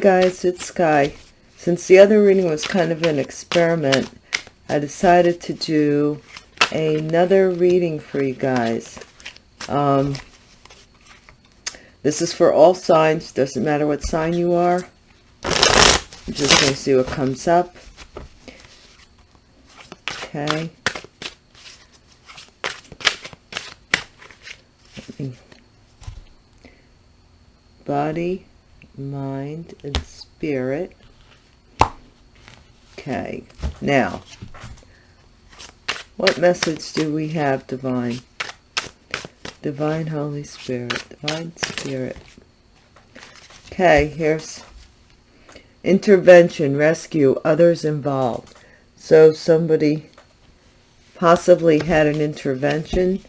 Guys, it's Sky. Since the other reading was kind of an experiment, I decided to do another reading for you guys. Um, this is for all signs, doesn't matter what sign you are. I'm just going to see what comes up. Okay. Body, mind, and spirit. Okay, now, what message do we have, Divine? Divine Holy Spirit, Divine Spirit. Okay, here's intervention, rescue, others involved. So somebody possibly had an intervention.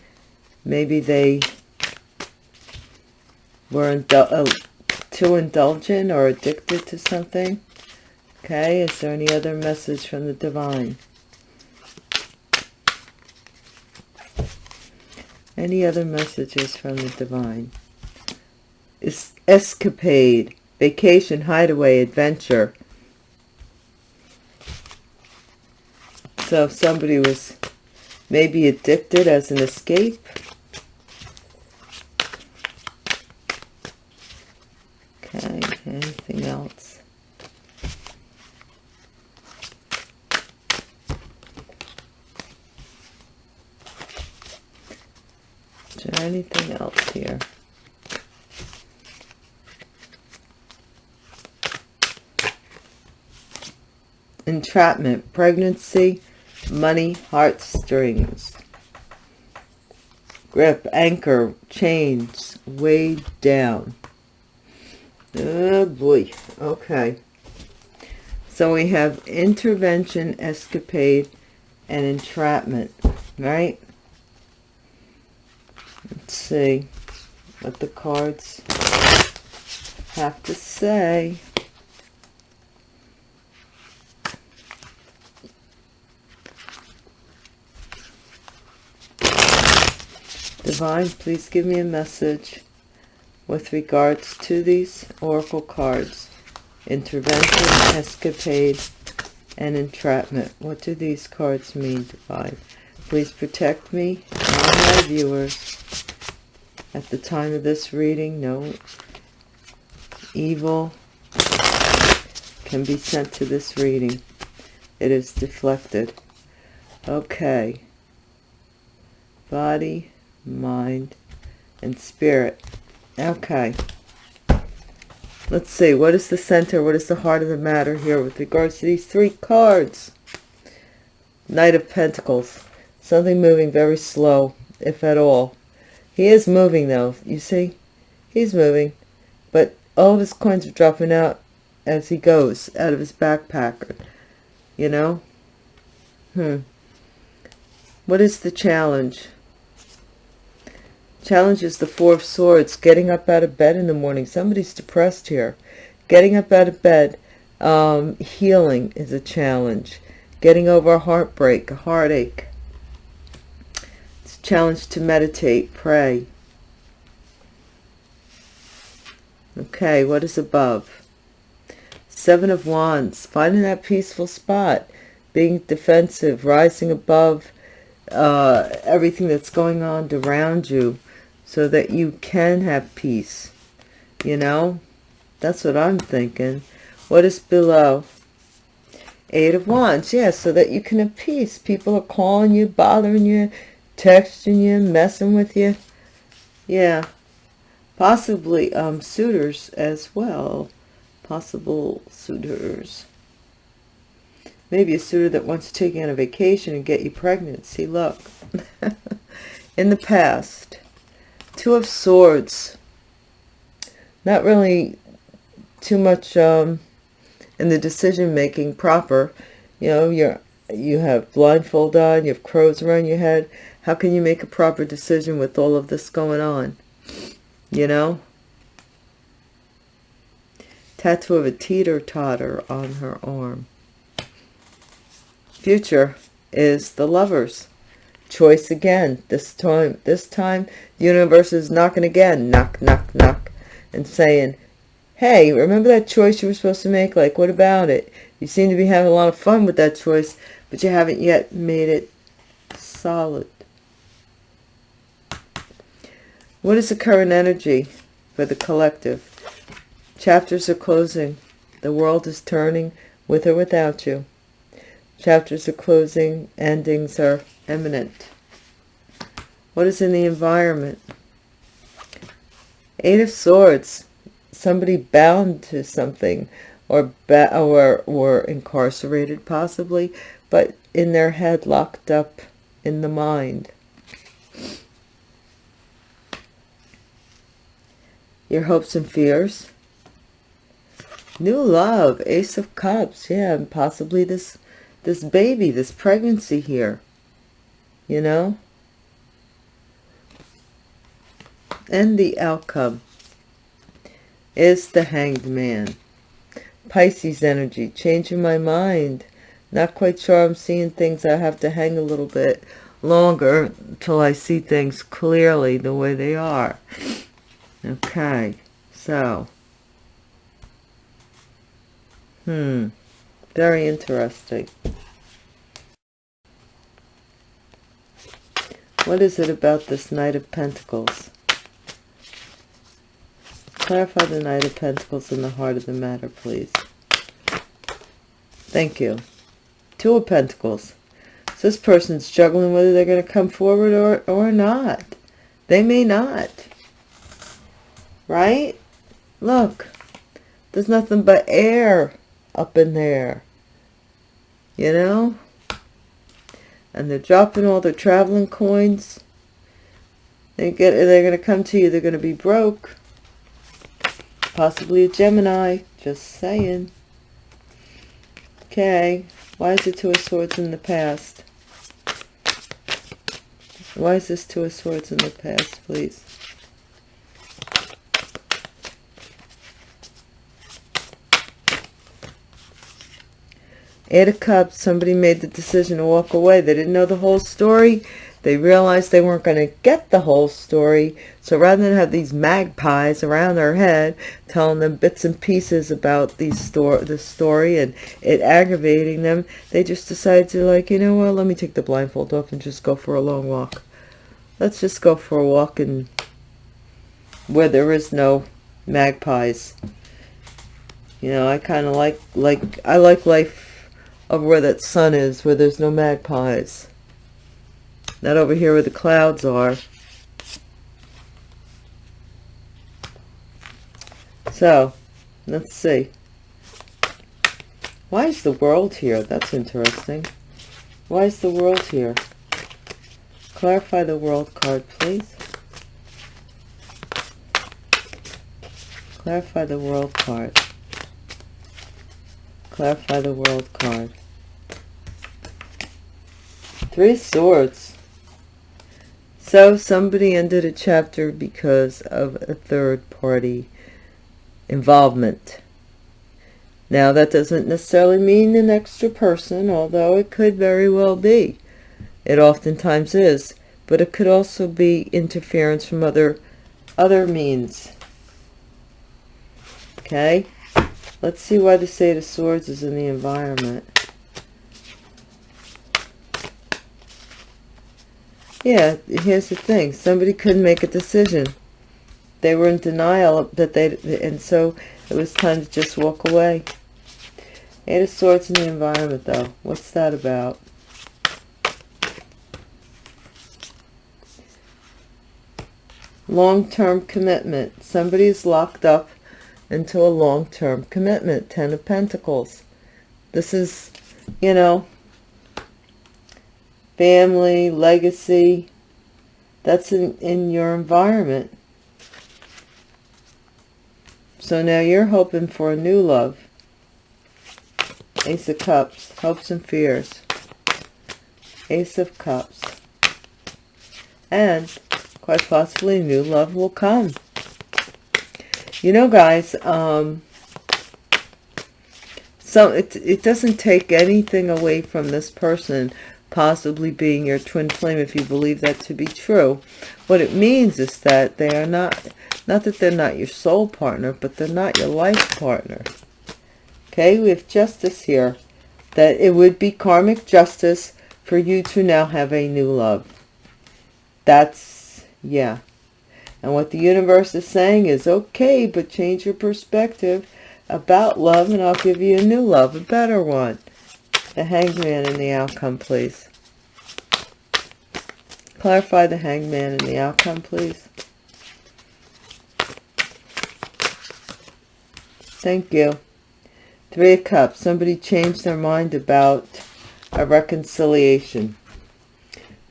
Maybe they were indul uh, too indulgent or addicted to something. Okay, is there any other message from the divine? Any other messages from the divine? Is escapade, vacation, hideaway, adventure. So if somebody was maybe addicted as an escape. Okay, anything else? Is there anything else here? Entrapment, pregnancy, money, heartstrings. Grip, anchor, chains, weighed down. Oh boy, okay. So we have intervention, escapade, and entrapment, right? Let's see what the cards have to say. Divine, please give me a message with regards to these oracle cards. Intervention, escapade, and entrapment. What do these cards mean, Divine? Please protect me and my viewers at the time of this reading. No evil can be sent to this reading. It is deflected. Okay. Body, mind, and spirit. Okay. Let's see. What is the center? What is the heart of the matter here with regards to these three cards? Knight of Pentacles. Something moving very slow, if at all. He is moving, though. You see? He's moving. But all of his coins are dropping out as he goes out of his backpack. You know? Hmm. What is the challenge? Challenge is the Four of Swords, getting up out of bed in the morning. Somebody's depressed here. Getting up out of bed, um, healing is a challenge. Getting over a heartbreak, a heartache. It's a challenge to meditate, pray. Okay, what is above? Seven of Wands, finding that peaceful spot, being defensive, rising above uh, everything that's going on around you so that you can have peace. You know, that's what I'm thinking. What is below? Eight of Wands, yes, yeah, so that you can have peace. People are calling you, bothering you, texting you, messing with you. Yeah, possibly um, suitors as well. Possible suitors. Maybe a suitor that wants to take you on a vacation and get you pregnant. See, look. In the past, Two of Swords. Not really too much um, in the decision making proper. You know, you're you have blindfold on, you have crows around your head. How can you make a proper decision with all of this going on? You know? Tattoo of a teeter-totter on her arm. Future is the lovers choice again this time this time the universe is knocking again knock knock knock and saying hey, remember that choice you were supposed to make? Like, what about it? You seem to be having a lot of fun with that choice, but you haven't yet made it solid. What is the current energy for the collective? Chapters are closing. The world is turning with or without you. Chapters are closing. Endings are imminent. What is in the environment? Eight of Swords. Somebody bound to something or, or, or incarcerated possibly, but in their head locked up in the mind. Your hopes and fears. New love, Ace of Cups. Yeah, and possibly this, this baby, this pregnancy here. You know? And the outcome is the hanged man. Pisces energy, changing my mind. Not quite sure I'm seeing things. I have to hang a little bit longer until I see things clearly the way they are. Okay, so. Hmm, very interesting. What is it about this Knight of Pentacles? Clarify the Knight of Pentacles in the heart of the matter, please. Thank you. Two of Pentacles. So this person's juggling whether they're going to come forward or, or not. They may not. Right? Look. There's nothing but air up in there. You know? And they're dropping all their traveling coins. They get, they're going to come to you. They're going to be broke. Possibly a Gemini. Just saying. Okay. Why is it Two of Swords in the past? Why is this Two of Swords in the past, please? Eight of Cups, somebody made the decision to walk away. They didn't know the whole story. They realized they weren't going to get the whole story. So rather than have these magpies around their head telling them bits and pieces about these sto the story and it aggravating them, they just decided to like, you know what, let me take the blindfold off and just go for a long walk. Let's just go for a walk and where there is no magpies. You know, I kind of like, like, I like life of where that sun is, where there's no magpies. Not over here where the clouds are. So, let's see. Why is the world here? That's interesting. Why is the world here? Clarify the world card, please. Clarify the world card. Clarify the world card. Three swords. So somebody ended a chapter because of a third party involvement. Now that doesn't necessarily mean an extra person, although it could very well be. It oftentimes is, but it could also be interference from other other means. Okay, let's see why the Eight of Swords is in the environment. Yeah, here's the thing. Somebody couldn't make a decision. They were in denial that they, and so it was time to just walk away. Eight of Swords in the environment, though. What's that about? Long-term commitment. Somebody's locked up into a long-term commitment. Ten of Pentacles. This is, you know, family, legacy. That's in, in your environment. So now you're hoping for a new love. Ace of Cups, hopes and fears. Ace of Cups. And quite possibly new love will come. You know, guys, um, so it, it doesn't take anything away from this person possibly being your twin flame if you believe that to be true. What it means is that they are not Not that they're not your soul partner, but they're not your life partner. Okay, we have justice here. That it would be karmic justice for you to now have a new love. That's, yeah. And what the universe is saying is, okay, but change your perspective about love and I'll give you a new love, a better one. The hangman and the outcome, please. Clarify the hangman and the outcome, please. Thank you. Three of Cups. Somebody changed their mind about a reconciliation.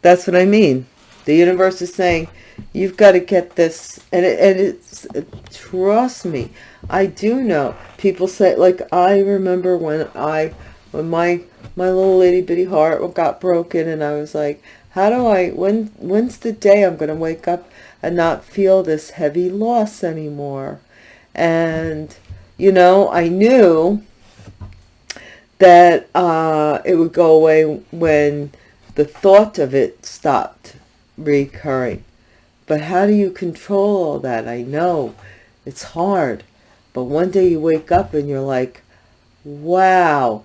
That's what I mean. The universe is saying, you've got to get this. And, it, and it's, trust me, I do know. People say, like, I remember when I, when my, my little itty bitty heart got broken and I was like, how do I, when, when's the day I'm going to wake up and not feel this heavy loss anymore? And you know, I knew that uh, it would go away when the thought of it stopped recurring. But how do you control all that? I know it's hard. But one day you wake up and you're like, wow,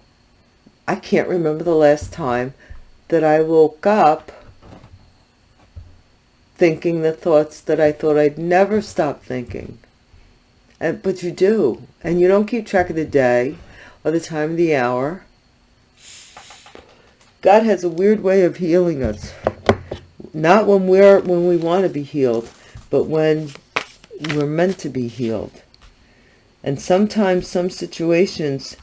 I can't remember the last time that I woke up thinking the thoughts that I thought I'd never stop thinking. And, but you do. And you don't keep track of the day or the time of the hour. God has a weird way of healing us. Not when we're when we want to be healed, but when we're meant to be healed. And sometimes some situations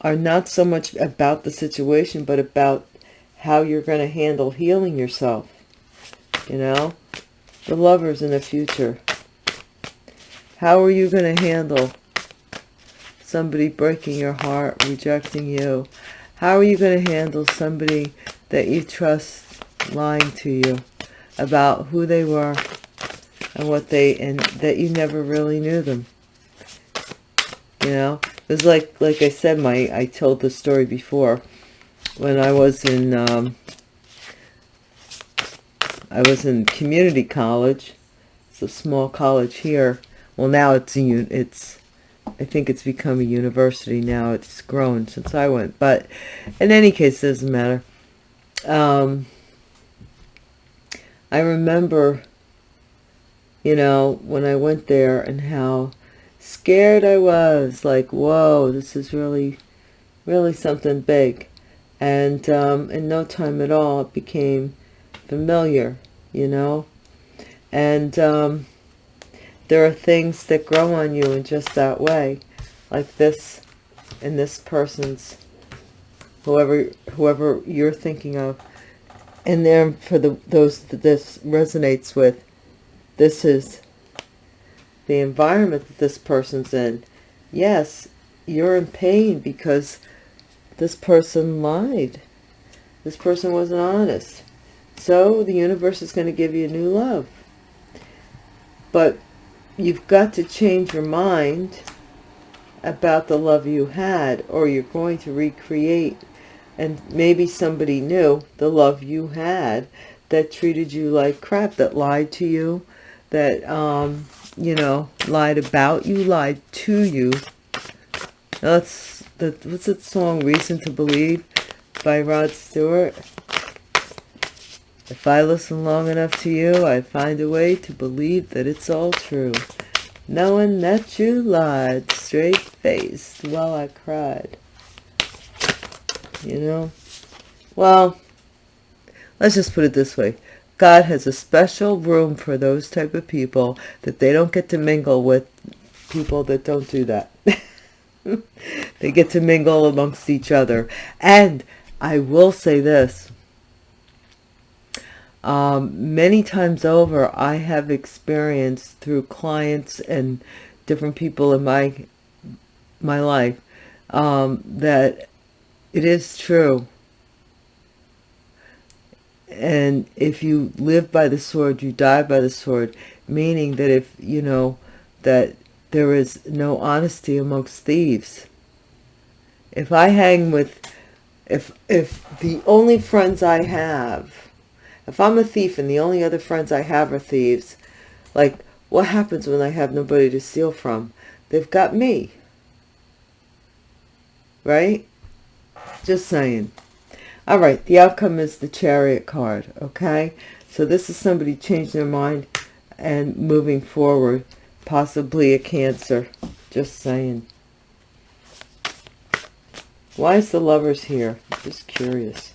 are not so much about the situation, but about how you're going to handle healing yourself. You know, the lovers in the future. How are you going to handle somebody breaking your heart, rejecting you? How are you going to handle somebody that you trust lying to you about who they were and what they, and that you never really knew them? You know, it was like, like I said, my, I told the story before when I was in, um, I was in community college. It's a small college here well now it's a it's I think it's become a university now it's grown since I went but in any case it doesn't matter um, I remember you know when I went there and how scared I was like whoa this is really really something big. And um, in no time at all it became familiar you know? And um, there are things that grow on you in just that way like this in this person's whoever whoever you're thinking of and then for the those that this resonates with this is the environment that this person's in. Yes you're in pain because this person lied. This person wasn't honest. So the universe is going to give you a new love. But you've got to change your mind about the love you had or you're going to recreate and maybe somebody knew the love you had that treated you like crap that lied to you that um you know lied about you lied to you that's the what's that song reason to believe by rod stewart if I listen long enough to you, I find a way to believe that it's all true. Knowing that you lied straight-faced while I cried. You know? Well, let's just put it this way. God has a special room for those type of people that they don't get to mingle with people that don't do that. they get to mingle amongst each other. And I will say this um, many times over I have experienced through clients and different people in my my life um, that it is true and if you live by the sword you die by the sword meaning that if you know that there is no honesty amongst thieves if I hang with if if the only friends I have if I'm a thief and the only other friends I have are thieves, like, what happens when I have nobody to steal from? They've got me. Right? Just saying. All right, the outcome is the chariot card, okay? So this is somebody changing their mind and moving forward, possibly a cancer. Just saying. Why is the lovers here? Just curious.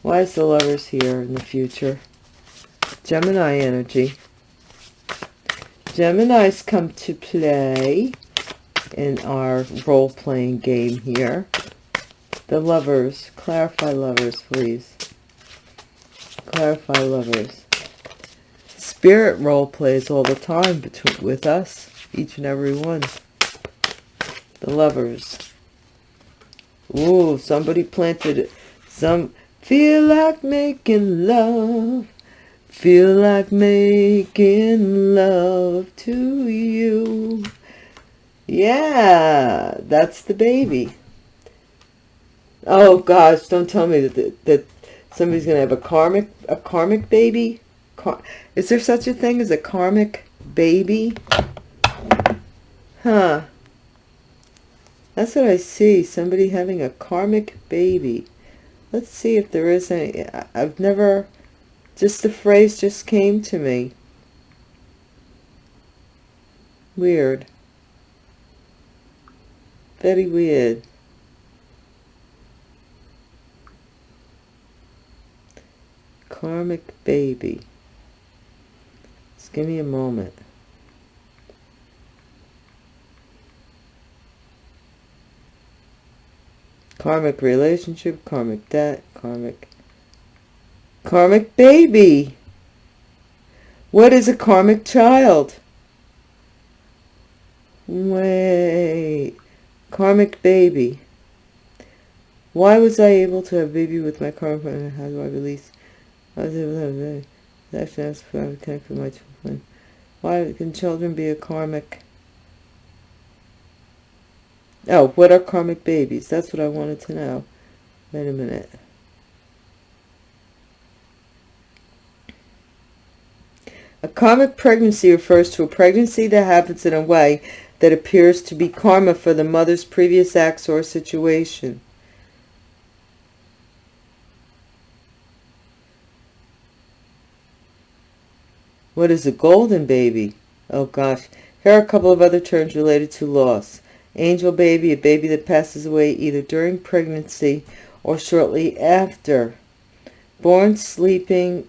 Why is the lovers here in the future? Gemini energy. Geminis come to play in our role-playing game here. The lovers. Clarify lovers, please. Clarify lovers. Spirit role plays all the time between with us. Each and every one. The lovers. Ooh, somebody planted some... Feel like making love. Feel like making love to you. Yeah, that's the baby. Oh gosh, don't tell me that that somebody's gonna have a karmic a karmic baby. Car Is there such a thing as a karmic baby? Huh. That's what I see. Somebody having a karmic baby. Let's see if there is any. I've never. Just the phrase just came to me. Weird. Very weird. Karmic baby. Just give me a moment. Karmic relationship, karmic debt, karmic... Karmic baby! What is a karmic child? Wait. Karmic baby. Why was I able to have baby with my karmic? How do I release? I was able to have very actually asked for to connect with my children. Why can children be a karmic? Oh, what are karmic babies? That's what I wanted to know. Wait a minute. A karmic pregnancy refers to a pregnancy that happens in a way that appears to be karma for the mother's previous acts or situation. What is a golden baby? Oh gosh. Here are a couple of other terms related to loss. Angel baby, a baby that passes away either during pregnancy or shortly after. Born sleeping,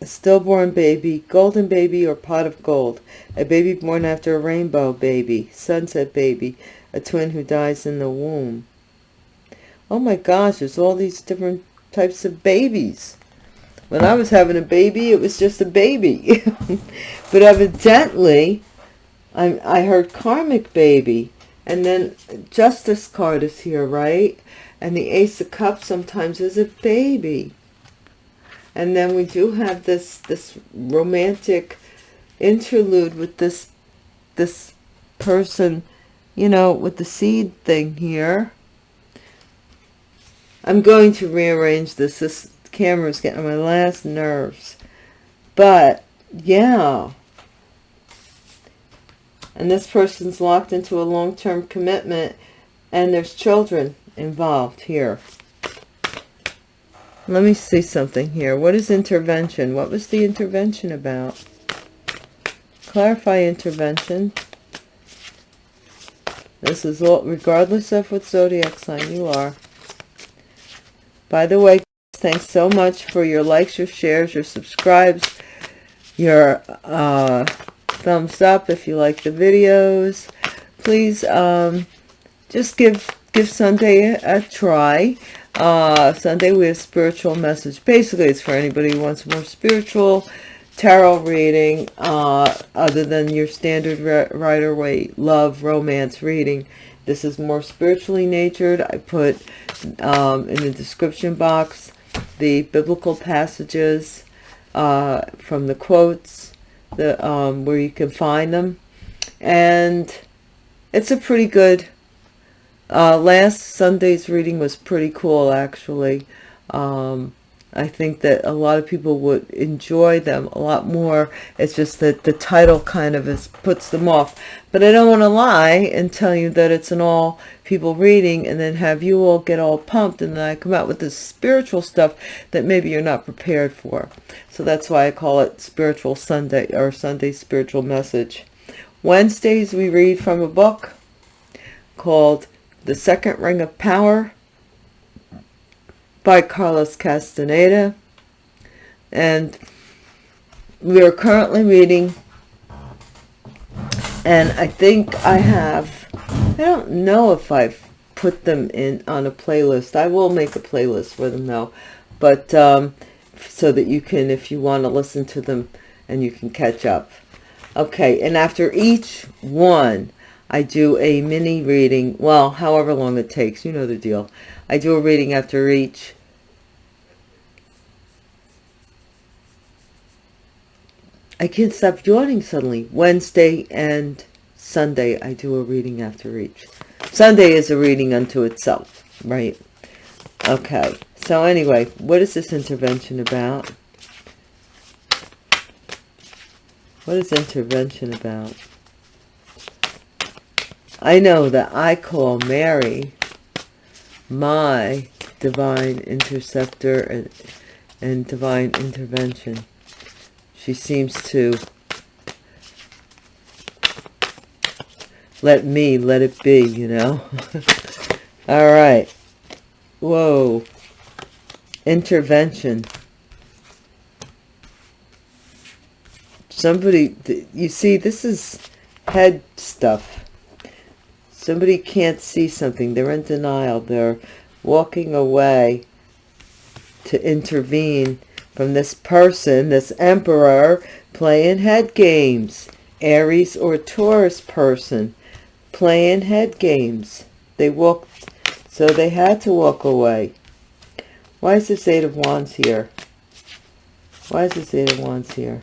a stillborn baby, golden baby or pot of gold. A baby born after a rainbow baby, sunset baby, a twin who dies in the womb. Oh my gosh, there's all these different types of babies. When I was having a baby, it was just a baby. but evidently, I, I heard karmic baby. And then justice card is here, right? And the ace of cups sometimes is a baby. And then we do have this, this romantic interlude with this, this person, you know, with the seed thing here. I'm going to rearrange this. This camera's getting on my last nerves. But, yeah. And this person's locked into a long-term commitment and there's children involved here. Let me see something here. What is intervention? What was the intervention about? Clarify intervention. This is all, regardless of what zodiac sign you are. By the way, Thanks so much for your likes, your shares, your subscribes, your uh, thumbs up if you like the videos. Please um, just give give Sunday a, try. Uh, Sunday we have spiritual message. Basically, it's for anybody who wants more spiritual tarot reading uh, other than your standard Rider Waite love romance reading. This is more spiritually natured. I put um, in the description box the biblical passages uh, from the quotes, the um, where you can find them, and it's a pretty good. Uh, last Sunday's reading was pretty cool, actually. Um, I think that a lot of people would enjoy them a lot more. It's just that the title kind of is puts them off. But I don't want to lie and tell you that it's an all people reading and then have you all get all pumped and then I come out with this spiritual stuff that maybe you're not prepared for. So that's why I call it Spiritual Sunday or Sunday Spiritual Message. Wednesdays we read from a book called The Second Ring of Power by Carlos Castaneda. And we are currently reading, and I think I have, I don't know if I've put them in on a playlist. I will make a playlist for them though, but um, so that you can, if you want to listen to them and you can catch up. Okay, and after each one, I do a mini reading, well, however long it takes, you know the deal. I do a reading after each I can't stop yawning suddenly. Wednesday and Sunday, I do a reading after each. Sunday is a reading unto itself, right? Okay, so anyway, what is this intervention about? What is intervention about? I know that I call Mary my divine interceptor and, and divine intervention she seems to let me let it be you know? All right. Whoa. Intervention. Somebody you see this is head stuff. Somebody can't see something. They're in denial. They're walking away to intervene from this person, this emperor, playing head games. Aries or Taurus person playing head games. They walked, so they had to walk away. Why is this Eight of Wands here? Why is this Eight of Wands here?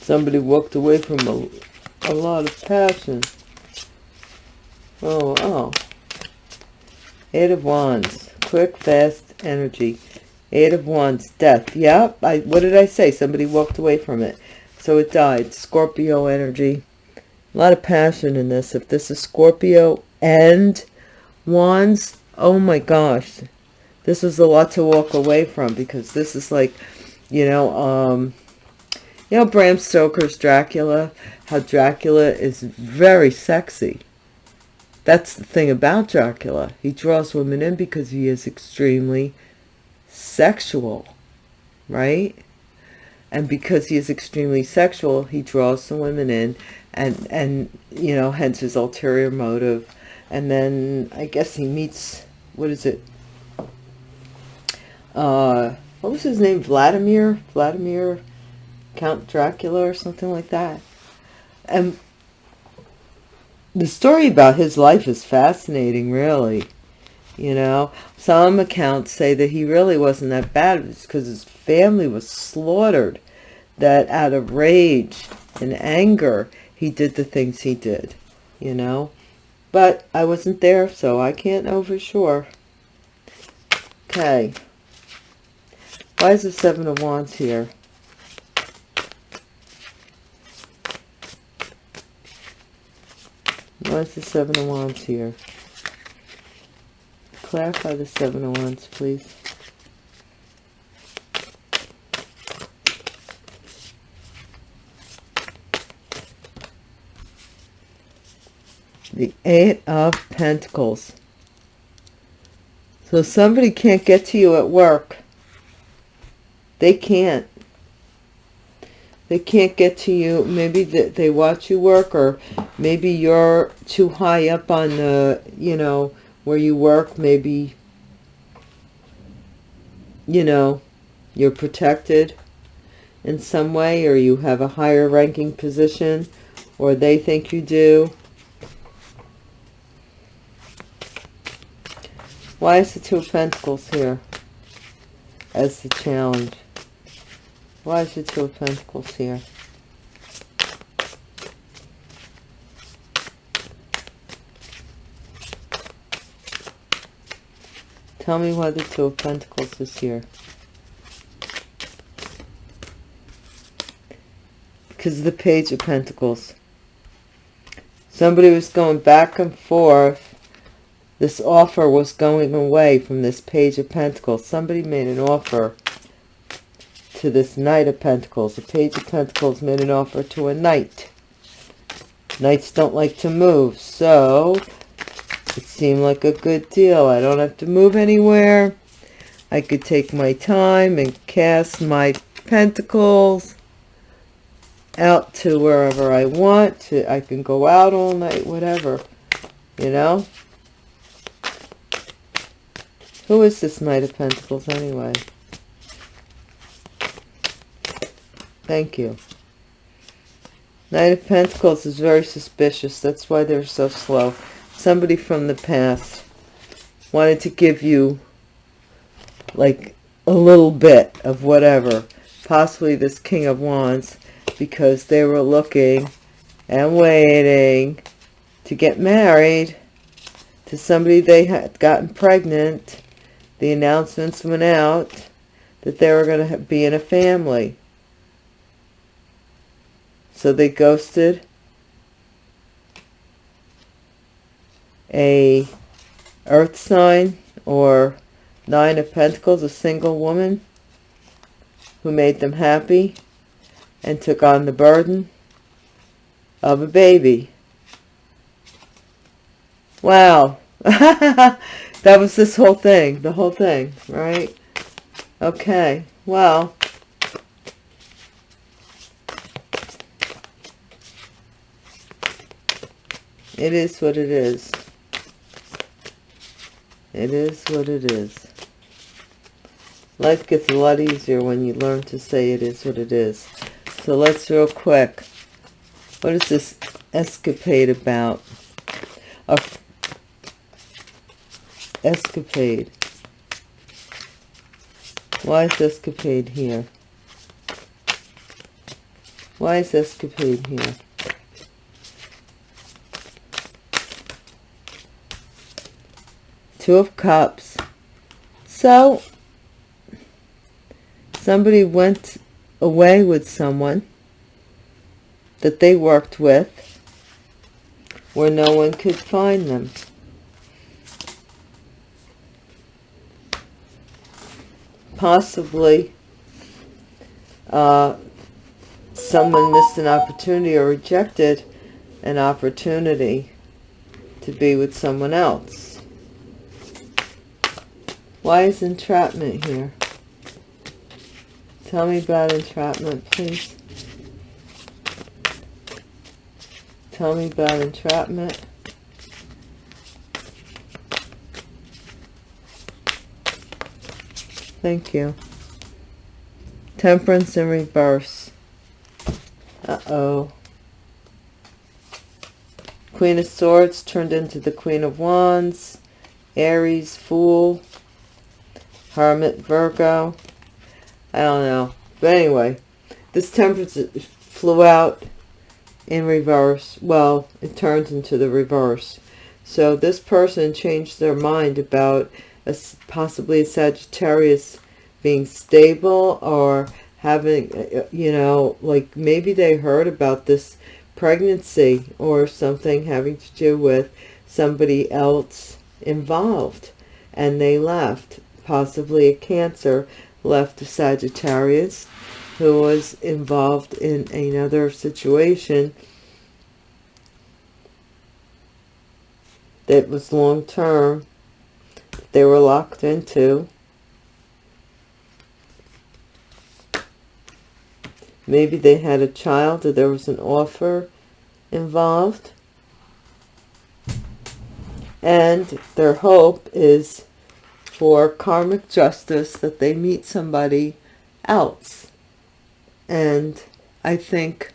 Somebody walked away from a, a lot of passion. Oh, oh. Eight of Wands. Quick, fast energy. Eight of Wands. Death. Yep. I, what did I say? Somebody walked away from it. So it died. Scorpio energy. A lot of passion in this. If this is Scorpio and Wands, oh my gosh. This is a lot to walk away from because this is like, you know, um, you know, Bram Stoker's Dracula, how Dracula is very sexy that's the thing about Dracula. He draws women in because he is extremely sexual, right? And because he is extremely sexual, he draws some women in and, and you know, hence his ulterior motive. And then I guess he meets, what is it? Uh, what was his name? Vladimir? Vladimir Count Dracula or something like that. And the story about his life is fascinating, really. You know, some accounts say that he really wasn't that bad because his family was slaughtered. That out of rage and anger, he did the things he did, you know. But I wasn't there, so I can't know for sure. Okay. Why is the Seven of Wands here? What's the Seven of Wands here? Clarify the Seven of Wands, please. The Eight of Pentacles. So somebody can't get to you at work. They can't they can't get to you. Maybe they watch you work or maybe you're too high up on the you know where you work. Maybe you know you're protected in some way or you have a higher ranking position or they think you do. Why is the two of pentacles here as the challenge why is the Two of Pentacles here? Tell me why the Two of Pentacles is here. Because the Page of Pentacles. Somebody was going back and forth. This offer was going away from this Page of Pentacles. Somebody made an offer to this Knight of Pentacles. The Page of Pentacles made an offer to a Knight. Knights don't like to move, so it seemed like a good deal. I don't have to move anywhere. I could take my time and cast my pentacles out to wherever I want. To, I can go out all night, whatever, you know. Who is this Knight of Pentacles anyway? Thank you. Knight of Pentacles is very suspicious. That's why they're so slow somebody from the past wanted to give you like a little bit of whatever possibly this king of wands because they were looking and waiting to get married to somebody they had gotten pregnant the announcements went out that they were going to be in a family so they ghosted a earth sign or nine of pentacles a single woman who made them happy and took on the burden of a baby. Wow. That was this whole thing the whole thing right? Okay well it is what it is it is what it is. Life gets a lot easier when you learn to say it is what it is. So let's real quick. What is this escapade about? A escapade. Why is escapade here? Why is escapade here? Two of Cups. So, somebody went away with someone that they worked with where no one could find them. Possibly uh, someone missed an opportunity or rejected an opportunity to be with someone else. Why is entrapment here? Tell me about entrapment, please. Tell me about entrapment. Thank you. Temperance in reverse. Uh-oh. Queen of Swords turned into the Queen of Wands. Aries, Fool. Hermit, Virgo. I don't know. But anyway, this temperance flew out in reverse. Well, it turns into the reverse. So this person changed their mind about a, possibly a Sagittarius being stable or having, uh, you know, like maybe they heard about this pregnancy or something having to do with somebody else involved and they left possibly a Cancer, left a Sagittarius who was involved in another situation that was long term they were locked into. Maybe they had a child or there was an offer involved. And their hope is for karmic justice that they meet somebody else. And I think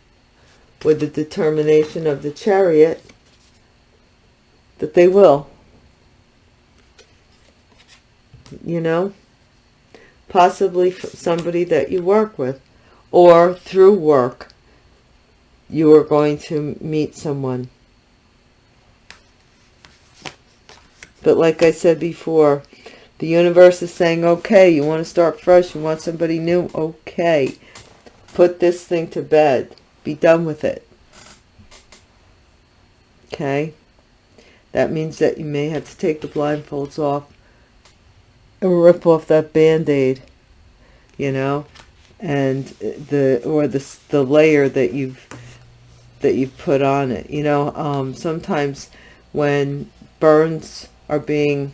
with the determination of the chariot that they will. You know? Possibly somebody that you work with or through work you are going to meet someone. But like I said before, The universe is saying, okay, you want to start fresh. You want somebody new. Okay. Put this thing to bed. Be done with it. Okay. That means that you may have to take the blindfolds off and rip off that band-aid, you know, and the, or the, the layer that you've, that you've put on it. You know, um, sometimes when burns are being,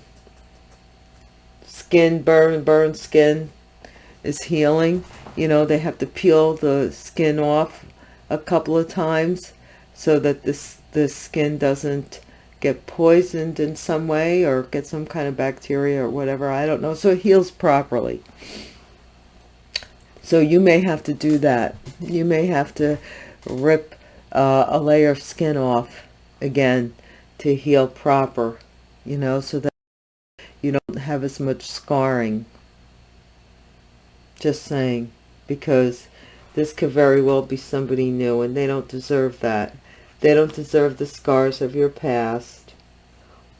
skin burn, burn skin is healing, you know, they have to peel the skin off a couple of times so that this, the skin doesn't get poisoned in some way or get some kind of bacteria or whatever. I don't know. So it heals properly. So you may have to do that. You may have to rip uh, a layer of skin off again to heal proper, you know, so that you don't have as much scarring. Just saying, because this could very well be somebody new and they don't deserve that. They don't deserve the scars of your past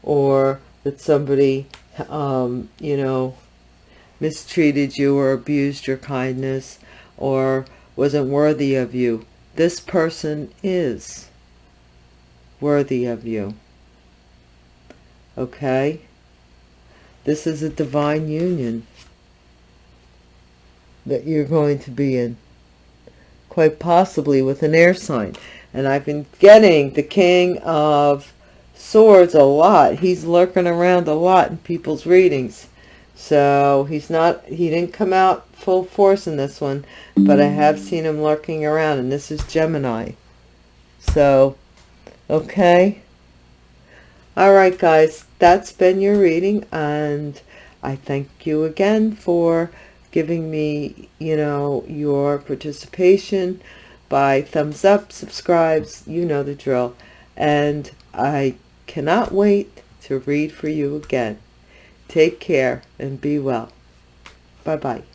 or that somebody, um, you know, mistreated you or abused your kindness or wasn't worthy of you. This person is worthy of you. Okay? This is a divine union that you're going to be in. Quite possibly with an air sign and I've been getting the King of Swords a lot. He's lurking around a lot in people's readings. So he's not, he didn't come out full force in this one, but I have seen him lurking around, and this is Gemini. So, okay. All right, guys, that's been your reading, and I thank you again for giving me, you know, your participation by thumbs up, subscribes, you know the drill. And I cannot wait to read for you again. Take care and be well. Bye-bye.